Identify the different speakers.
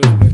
Speaker 1: próprio